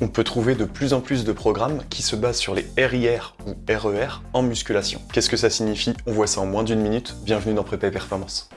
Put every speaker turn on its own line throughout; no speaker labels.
On peut trouver de plus en plus de programmes qui se basent sur les RIR ou RER en musculation. Qu'est-ce que ça signifie? On voit ça en moins d'une minute. Bienvenue dans Prépa Performance.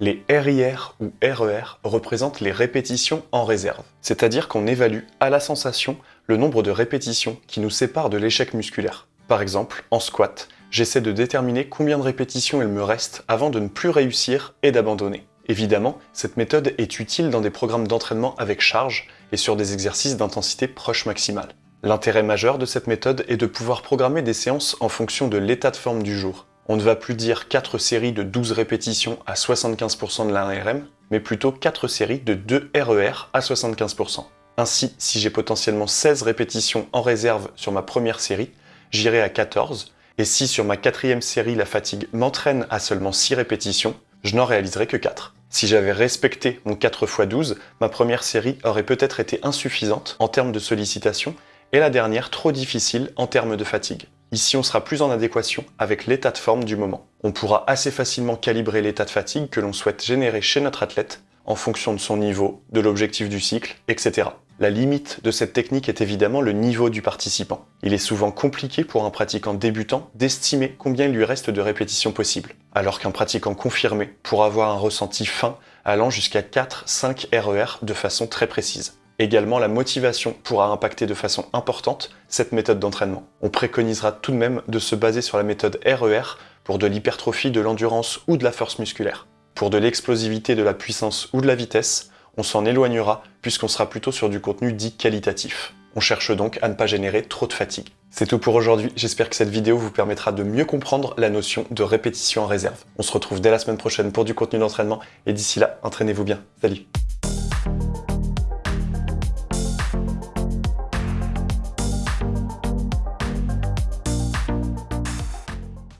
Les RIR ou RER représentent les répétitions en réserve, c'est-à-dire qu'on évalue à la sensation le nombre de répétitions qui nous séparent de l'échec musculaire. Par exemple, en squat, j'essaie de déterminer combien de répétitions il me reste avant de ne plus réussir et d'abandonner. Évidemment, cette méthode est utile dans des programmes d'entraînement avec charge et sur des exercices d'intensité proche maximale. L'intérêt majeur de cette méthode est de pouvoir programmer des séances en fonction de l'état de forme du jour. On ne va plus dire 4 séries de 12 répétitions à 75% de l'ARM, mais plutôt 4 séries de 2 RER à 75%. Ainsi, si j'ai potentiellement 16 répétitions en réserve sur ma première série, j'irai à 14, et si sur ma quatrième série la fatigue m'entraîne à seulement 6 répétitions, je n'en réaliserai que 4. Si j'avais respecté mon 4 x 12, ma première série aurait peut-être été insuffisante en termes de sollicitation, et la dernière trop difficile en termes de fatigue. Ici, on sera plus en adéquation avec l'état de forme du moment. On pourra assez facilement calibrer l'état de fatigue que l'on souhaite générer chez notre athlète en fonction de son niveau, de l'objectif du cycle, etc. La limite de cette technique est évidemment le niveau du participant. Il est souvent compliqué pour un pratiquant débutant d'estimer combien il lui reste de répétitions possibles, alors qu'un pratiquant confirmé pourra avoir un ressenti fin allant jusqu'à 4-5 RER de façon très précise. Également, la motivation pourra impacter de façon importante cette méthode d'entraînement. On préconisera tout de même de se baser sur la méthode RER pour de l'hypertrophie, de l'endurance ou de la force musculaire. Pour de l'explosivité, de la puissance ou de la vitesse, on s'en éloignera puisqu'on sera plutôt sur du contenu dit qualitatif. On cherche donc à ne pas générer trop de fatigue. C'est tout pour aujourd'hui, j'espère que cette vidéo vous permettra de mieux comprendre la notion de répétition en réserve. On se retrouve dès la semaine prochaine pour du contenu d'entraînement et d'ici là, entraînez-vous bien. Salut